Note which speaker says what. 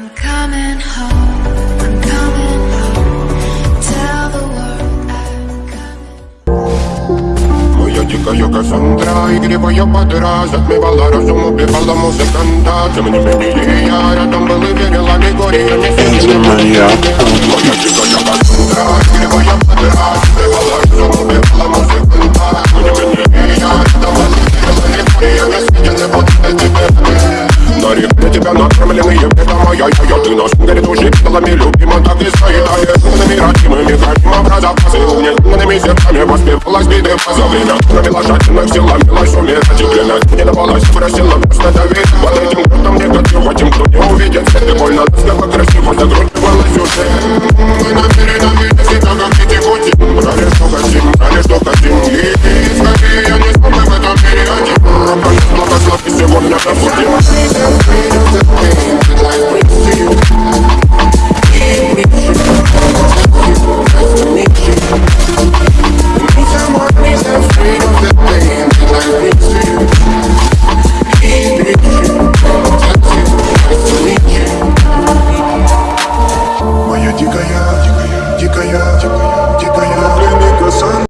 Speaker 1: I'm coming home. I'm coming home. Tell the world I'm coming.
Speaker 2: Моя дикая Кассандра Игривая подра Затмевала разум, убивала музыканта Тем не менее я рядом был и верил аллегориями слугами любима, так не стоит. А неугнанными родимыми, храним образа пасы а Неугнанными сердцами воспевалась битым а за время. Кроме лошадиных сил ломилась умирать и клинать Не давалась, бросила просто доверие, под этим